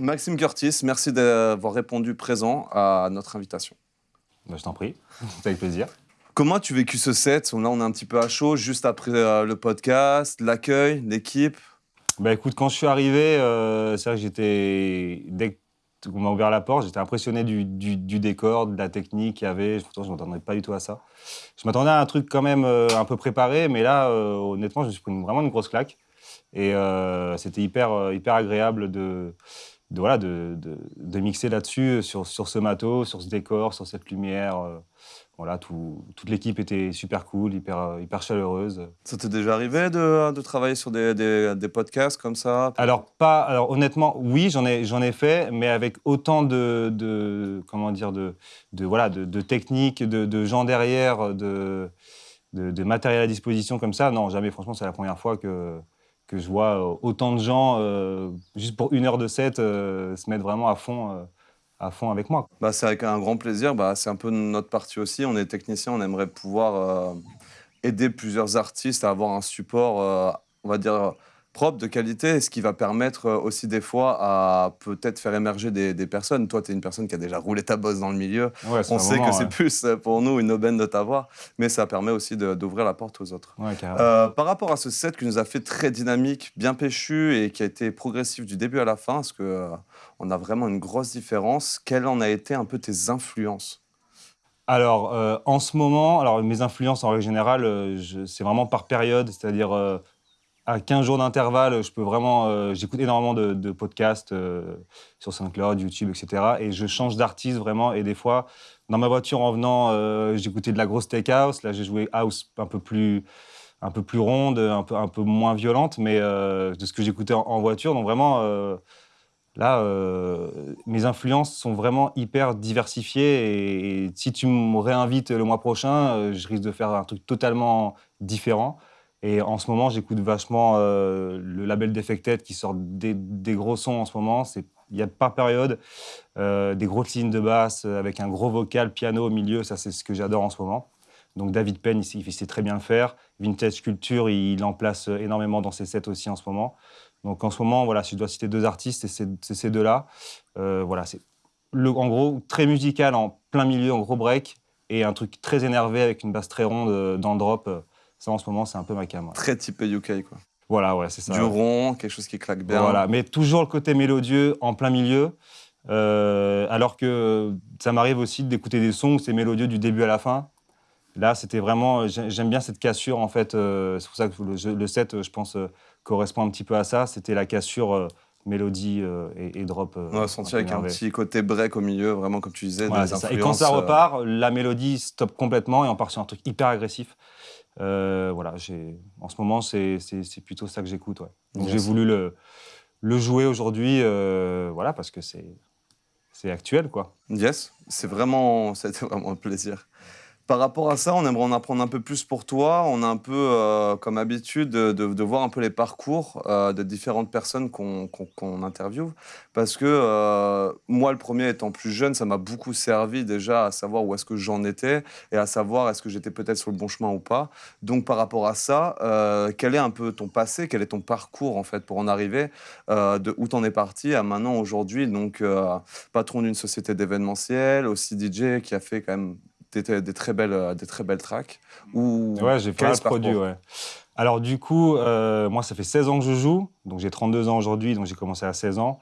Maxime Curtis, merci d'avoir répondu présent à notre invitation. Bah, je t'en prie, c'est avec plaisir. Comment as-tu vécu ce set? Là, on est un petit peu à chaud, juste après euh, le podcast, l'accueil, l'équipe. Bah écoute, quand je suis arrivé, euh, c'est vrai que j'étais. Dès qu'on m'a ouvert la porte, j'étais impressionné du, décor, de la technique qu'il y avait. Pourtant, je ne m'attendais pas du tout à ça. Je m'attendais à un truc quand même euh, un peu préparé, mais là, honnêtement, je me suis pris vraiment une grosse claque. Et c'était hyper, hyper agréable de, de, voilà, de, de, mixer là-dessus, sur, sur ce matos, sur ce décor, sur cette lumière. Voilà, tout, toute l'équipe était super cool, hyper, hyper chaleureuse. Ça t'est déjà arrivé de, de travailler sur des, des, des, podcasts comme ça? Alors, pas, alors honnêtement, oui, j'en ai, j'en ai fait, mais avec autant de, de comment dire, de, de, voilà, de, de techniques, de, de, gens derrière, de, de, matériel à disposition comme ça. Non, jamais, franchement, c'est la première fois que, que je vois autant de gens, euh, juste pour une heure de set, euh, se mettre vraiment à fond. Euh, à fond avec moi. Bah, c'est avec un grand plaisir. Bah, c'est un peu notre partie aussi. On est technicien, on aimerait pouvoir euh, aider plusieurs artistes à avoir un support, euh, on va dire, propre, de qualité, ce qui va permettre euh, aussi des fois à peut-être faire émerger des, personnes. Toi, tu es une personne qui a déjà roulé ta bosse dans le milieu. On sait que c'est plus pour nous une aubaine de t'avoir, mais ça permet aussi d'ouvrir la porte aux autres. par rapport à ce set qui nous a fait très dynamique, bien péchu et qui a été progressif du début à la fin, parce que on a vraiment une grosse différence? Quelles en a été un peu tes influences? Alors, euh, en ce moment, alors mes influences en règle générale, euh, c'est vraiment par période, c'est-à-dire euh, à 15 jours d'intervalle, je peux vraiment, j'écoute énormément de, podcasts sur SoundCloud, YouTube, etc. Et je change d'artiste vraiment. Et des fois, dans ma voiture en venant, j'écoutais de la grosse tech house. Là, j'ai joué house un peu plus, un peu plus ronde, un peu, un peu moins violente, mais de ce que j'écoutais en, voiture. Donc vraiment Là, euh, mes influences sont vraiment hyper diversifiées et, si tu me réinvites le mois prochain, euh, je risque de faire un truc totalement différent. Et en ce moment, j'écoute vachement euh, le label Defected qui sort des, gros sons en ce moment. Il y a par période des grosses lignes de basse avec un gros vocal, piano au milieu. Ça, c'est ce que j'adore en ce moment. Donc David Penn, il, sait très bien le faire. Vintage Culture, il en place énormément dans ses sets aussi en ce moment. Donc en ce moment, voilà, si je dois citer deux artistes, c'est ces deux-là. Euh, voilà, c'est en gros très musical en plein milieu, en gros break, et un truc très énervé avec une basse très ronde euh, dans le drop. Ça, en ce moment, c'est un peu ma cam. Très typé UK, quoi. Voilà, ouais, c'est ça. Du rond, quelque chose qui claque bien. Voilà, mais toujours le côté mélodieux en plein milieu. Euh, alors que ça m'arrive aussi d'écouter des sons où c'est mélodieux du début à la fin. Là, c'était vraiment. J'aime bien cette cassure, en fait. c'est pour ça que le, le set, je pense, correspond un petit peu à ça. C'était la cassure euh, mélodie euh, et, drop. Euh, on a senti avec un petit côté break au milieu, vraiment comme tu disais. et quand ça repart, la mélodie stoppe complètement et on part sur un truc hyper agressif. Voilà, en ce moment, c'est plutôt ça que j'écoute. Donc j'ai voulu le, le jouer aujourd'hui, voilà, parce que c'est actuel, quoi. Yes, c'est vraiment, c'était vraiment un plaisir. Par rapport à ça, on aimerait en apprendre un peu plus pour toi. On a un peu euh, comme habitude de, voir un peu les parcours euh, de différentes personnes qu'on interviewe. Parce que euh, moi, le premier étant plus jeune, ça m'a beaucoup servi déjà à savoir où est-ce que j'en étais et à savoir est-ce que j'étais peut-être sur le bon chemin ou pas. Donc par rapport à ça, quel est un peu ton passé, quel est ton parcours en fait pour en arriver de où t'en es parti à maintenant aujourd'hui? Donc patron d'une société d'événementiel, aussi DJ qui a fait quand même des, des, très belles, euh, des très belles tracks ou Ouais, j'ai fait un produit, ouais. Alors du coup, euh, moi, ça fait 16 ans que je joue, donc j'ai 32 ans aujourd'hui, donc j'ai commencé à 16 ans.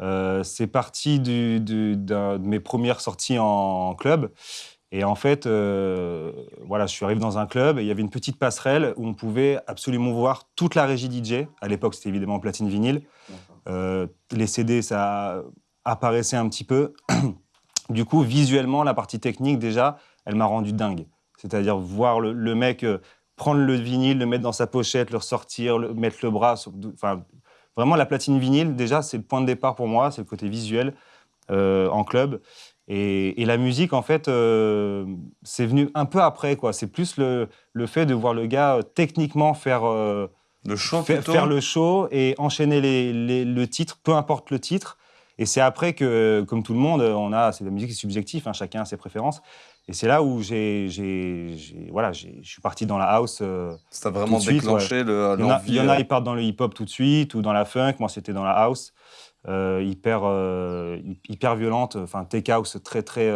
Euh, c'est parti du, de mes premières sorties en, club. Et en fait, voilà, je suis arrivé dans un club et il y avait une petite passerelle où on pouvait absolument voir toute la régie DJ. À l'époque, c'était évidemment platine vinyle. les CD, ça apparaissait un petit peu. Du coup, visuellement, la partie technique, déjà, elle m'a rendu dingue. C'est-à-dire voir le, mec euh, prendre le vinyle, le mettre dans sa pochette, le ressortir, le, mettre le bras. enfin, vraiment, la platine vinyle, déjà, c'est le point de départ pour moi, c'est le côté visuel euh, en club. Et, la musique, en fait, euh, c'est venu un peu après. quoi. C'est plus le, fait de voir le gars techniquement faire, le show, faire, le show et enchaîner les, le titre, peu importe le titre. Et c'est après que, comme tout le monde, on a, c'est la musique est subjective, hein, chacun a ses préférences. Et c'est là où j'ai, voilà, je suis parti dans la house. Euh, ça a vraiment déclenché le. Il y, en a, il y en a, ils partent dans le hip-hop tout de suite ou dans la funk. Moi, c'était dans la house. hyper, hyper violente, enfin tech house très très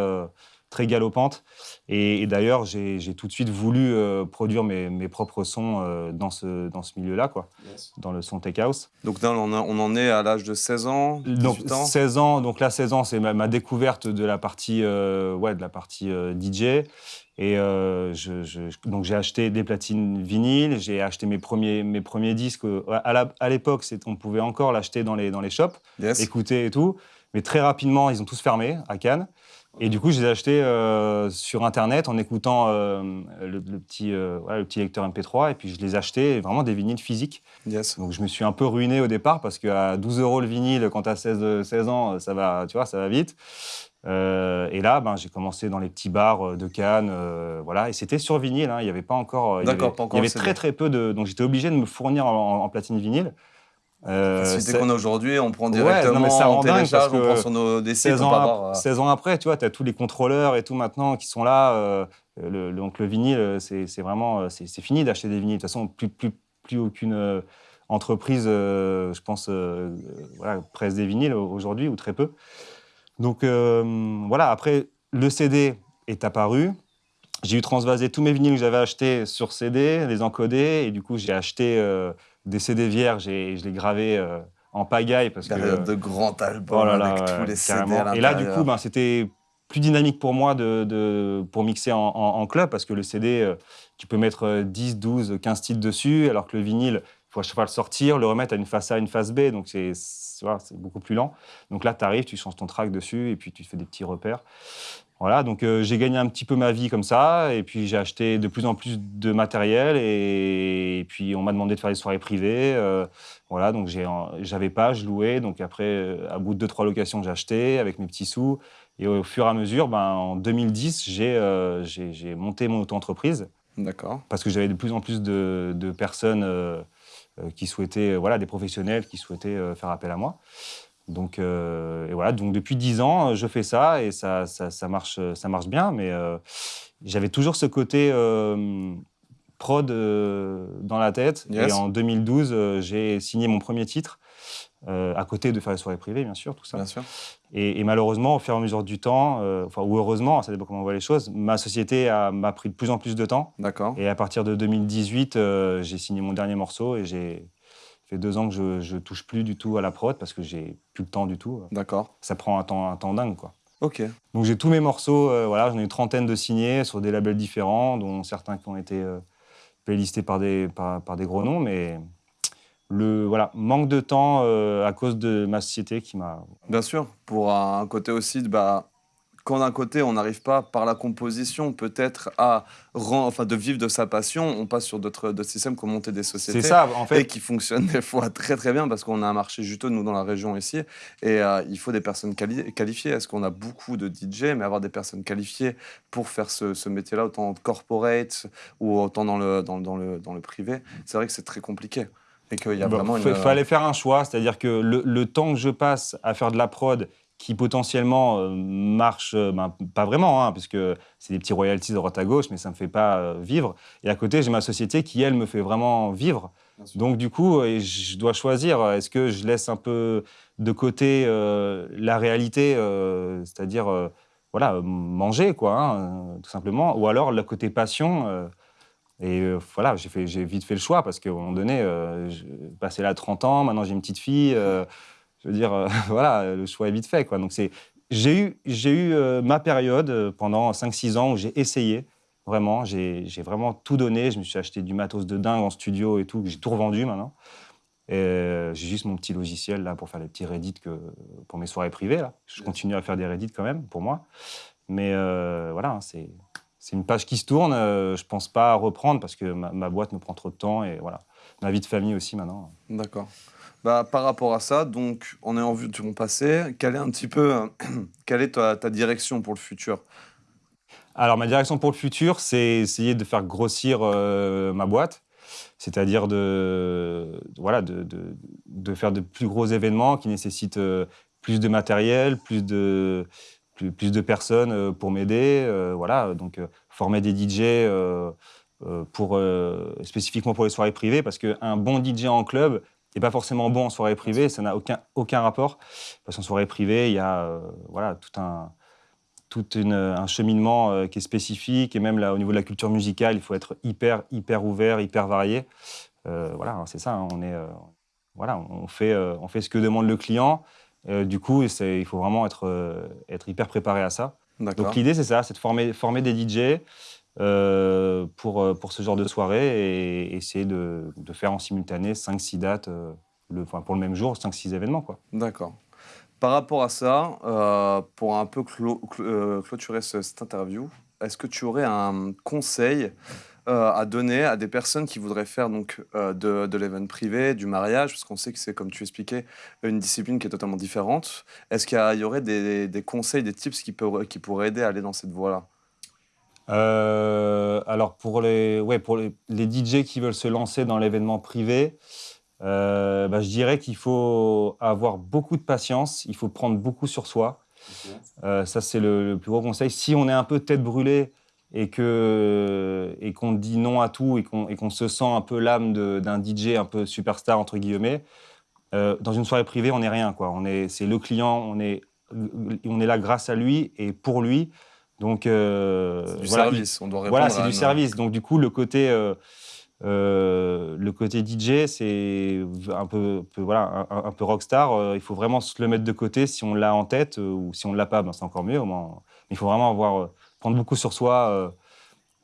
très galopante. Et, d'ailleurs, j'ai tout de suite voulu euh, produire mes, mes, propres sons euh, dans ce, dans ce milieu-là, quoi, dans le son tech house. Donc là, on, on en est à l'âge de 16 ans, 18 donc, ans? 16 ans, donc là, 16 ans, c'est ma, découverte de la partie, euh, ouais, de la partie DJ. Et je, donc j'ai acheté des platines vinyles, j'ai acheté mes premiers, mes premiers disques. À l'époque, on pouvait encore l'acheter dans les, dans les shops, écouter et tout. Mais très rapidement, ils ont tous fermé à Cannes. Et du coup, je les ai achetés euh, sur Internet en écoutant euh, le, petit, euh, le petit lecteur MP3. Et puis, je les ai achetés vraiment des vinyles physiques. Yes. Donc, je me suis un peu ruiné au départ parce qu'à 12 euros le vinyle, quand tu as 16, 16 ans, ça va, tu vois, ça va vite. et là, ben, j'ai commencé dans les petits bars de Cannes. voilà, et c'était sur vinyle. Hein. il n'y avait pas encore. D'accord, pas encore. Il y avait très, très peu de. Donc, j'étais obligé de me fournir en platine vinyle. Euh, c'est qu'on a aujourd'hui, on prend directement, ça on télécharge, on prend sur nos des 16 ans, 16 ans après, tu vois, tu as tous les contrôleurs et tout maintenant qui sont là. Euh, le, donc le vinyle, c'est vraiment, c'est fini d'acheter des vinyles. De toute façon, plus, plus, plus aucune euh, entreprise, je pense, voilà, presse des vinyles aujourd'hui, ou très peu. Donc voilà, après, le CD est apparu. J'ai eu transvasé tous mes vinyles que j'avais achetés sur CD, les encoder, et du coup, j'ai acheté des CD vierges et je l'ai gravé euh, en pagaille. Parce que, de grands albums oh avec tous les CD à Et là, du coup, ben, c'était plus dynamique pour moi de, pour mixer en, club parce que le CD, euh, tu peux mettre 10, 12, 15 titres dessus, alors que le vinyle, il faut à chaque fois le sortir, le remettre à une face A, une face B, donc c'est beaucoup plus lent. Donc là, tu arrives, tu changes ton track dessus et puis tu fais des petits repères. Voilà, donc euh, j'ai gagné un petit peu ma vie comme ça, et puis j'ai acheté de plus en plus de matériel, et, puis on m'a demandé de faire des soirées privées. Euh, voilà, donc j'avais pas, je louais, donc après, euh, à bout de deux, trois locations, j'ai acheté avec mes petits sous, et au fur et à mesure, ben, en 2010, j'ai monté mon auto-entreprise. D'accord. Parce que j'avais de plus en plus de, de personnes qui souhaitaient, voilà, des professionnels qui souhaitaient faire appel à moi. Donc, euh, et voilà, donc depuis dix ans, je fais ça et ça, ça, marche, ça marche bien. Mais euh, j'avais toujours ce côté euh, prod dans la tête. Et en 2012, j'ai signé mon premier titre, à côté de faire les soirées privées, bien sûr, tout ça. Bien sûr. Et, malheureusement, au fur et à mesure du temps, enfin, ou heureusement, ça dépend comment on voit les choses, ma société m'a pris de plus en plus de temps. D'accord. Et à partir de 2018, j'ai signé mon dernier morceau et j'ai fait deux ans que je, ne touche plus du tout à la prod parce que j'ai plus le temps du tout. D'accord. Ça prend un temps, un temps dingue, quoi. Ok. Donc j'ai tous mes morceaux, euh, voilà, j'en ai une trentaine de signés sur des labels différents, dont certains qui ont été euh, playlistés par des, par, par, des gros noms, mais le voilà, manque de temps euh, à cause de ma société qui m'a. Bien sûr, pour un côté aussi de bah, quand d'un côté on n'arrive pas par la composition peut-être à enfin de vivre de sa passion, on passe sur d'autres systèmes comme monter des sociétés ça, en fait. et qui fonctionnent des fois très très bien parce qu'on a un marché juteux nous dans la région ici et euh, il faut des personnes qualifiées. Est-ce qu'on a beaucoup de DJ mais avoir des personnes qualifiées pour faire ce, métier-là autant corporate ou autant dans le dans, dans le dans le privé, c'est vrai que c'est très compliqué. Et qu'il y a vraiment Il fallait faire un choix, c'est-à-dire que le, le temps que je passe à faire de la prod qui potentiellement euh, marche, euh, ben, pas vraiment, hein, parce que c'est des petits royalties de droite à gauche, mais ça ne me fait pas euh, vivre. Et à côté, j'ai ma société qui, elle, me fait vraiment vivre. Donc, du coup, je dois choisir, est-ce que je laisse un peu de côté la réalité, c'est-à-dire, voilà, manger, quoi, hein, tout simplement, ou alors le côté passion. et voilà, j'ai vite fait le choix, parce qu'à un moment donné, passé là 30 ans, maintenant j'ai une petite fille je veux dire, euh, voilà, le choix est vite fait. Quoi. Donc j'ai eu, j'ai eu euh, ma période euh, pendant 5-6 ans où j'ai essayé, vraiment, j'ai, vraiment tout donné. Je me suis acheté du matos de dingue en studio et tout, j'ai tout revendu maintenant. J'ai juste mon petit logiciel là pour faire les petits Reddit que, pour mes soirées privées. Je continue à faire des Reddit quand même pour moi. Mais voilà, hein, c'est, une page qui se tourne. je pense pas reprendre parce que ma, ma, boîte me prend trop de temps et voilà. Ma vie de famille aussi maintenant. D'accord. Bah, par rapport à ça, donc, on est en vue de mon passé. Quelle est un petit peu, quelle est ta, direction pour le futur? Alors, ma direction pour le futur, c'est essayer de faire grossir euh, ma boîte, c'est-à-dire de, voilà, de, de, faire de plus gros événements qui nécessitent euh, plus de matériel, plus de, plus, plus de personnes euh, pour m'aider. voilà, donc former des DJ pour, spécifiquement pour les soirées privées, parce qu'un bon DJ en club, n'est pas forcément bon en soirée privée, ça n'a aucun, aucun rapport. Parce qu'en soirée privée, il y a euh, voilà, tout un, tout un cheminement euh, qui est spécifique. Et même là, au niveau de la culture musicale, il faut être hyper, hyper ouvert, hyper varié. Euh, voilà, c'est ça. Hein, on, est, voilà, on, fait, on fait ce que demande le client. du coup, il faut vraiment être, être hyper préparé à ça. Donc l'idée, c'est ça, c'est de former, former des DJ, euh, pour, euh, pour ce genre de soirée et essayer de, de faire en simultané 5-6 dates euh, le, pour le même jour, 5-6 événements. D'accord. Par rapport à ça, pour un peu clôturer cette interview, est-ce que tu aurais un conseil à donner à des personnes qui voudraient faire donc de, de l'événement privé, du mariage, parce qu'on sait que c'est, comme tu expliquais, une discipline qui est totalement différente. Est-ce qu'il y, aurait des, des, conseils, des tips qui, peut, qui pourraient aider à aller dans cette voie-là? Euh, alors pour les, ouais, pour les, DJ qui veulent se lancer dans l'événement privé, euh, bah, je dirais qu'il faut avoir beaucoup de patience, il faut prendre beaucoup sur soi. Euh, ça, c'est le, plus gros conseil. Si on est un peu tête brûlée et qu'on et qu'on dit non à tout et qu'on se sent un peu l'âme d'un DJ un peu superstar, entre guillemets, dans une soirée privée, on n'est rien. C'est le client, on est, on est là grâce à lui et pour lui. Donc, euh, du service, on doit répondre Voilà, c'est du service. Donc, du coup, le côté, euh, euh, le côté DJ, c'est un peu, voilà, un, peu rockstar. il faut vraiment se le mettre de côté si on l'a en tête ou si on ne l'a pas, ben, c'est encore mieux. Au moins. Mais il faut vraiment avoir, prendre beaucoup sur soi.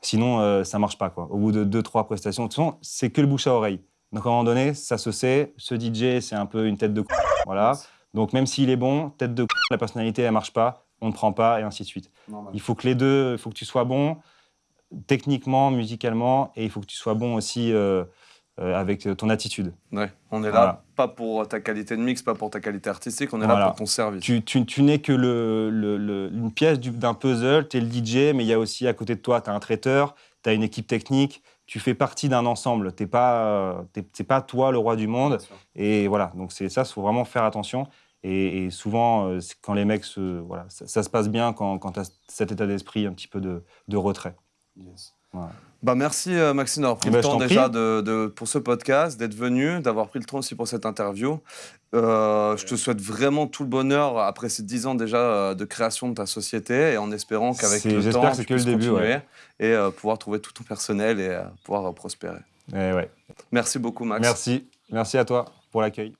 sinon, ça ne marche pas. Quoi. Au bout de deux, trois prestations, de toute façon, c'est que le bouche à oreille. Donc, à un moment donné, ça se sait. Ce DJ, c'est un peu une tête de Voilà. Donc, même s'il est bon, tête de la personnalité, elle ne marche pas on ne prend pas, et ainsi de suite. Il faut que les deux, il faut que tu sois bon techniquement, musicalement, et il faut que tu sois bon aussi euh, euh, avec ton attitude. Ouais, on est là pas pour ta qualité de mix, pas pour ta qualité artistique, on est là pour ton service. Tu, tu, n'es que le, une pièce d'un puzzle, tu es le DJ, mais il y a aussi à côté de toi, tu as un traiteur, tu as une équipe technique, tu fais partie d'un ensemble, tu n'es pas, pas toi le roi du monde. Et voilà, donc c'est ça, il faut vraiment faire attention. Et, souvent, euh, quand les mecs, se, voilà, ça, se passe bien quand, quand tu as cet état d'esprit un petit peu de, de retrait. Bah merci euh, Maxime d'avoir pris eh le ben, temps déjà de, pour ce podcast, d'être venu, d'avoir pris le temps aussi pour cette interview. Euh, je te souhaite vraiment tout le bonheur après ces dix ans déjà de création de ta société et en espérant qu'avec le temps, tu puisses début, continuer et pouvoir trouver tout ton personnel et pouvoir prospérer. Eh ouais. Merci beaucoup Max. Merci, merci à toi pour l'accueil.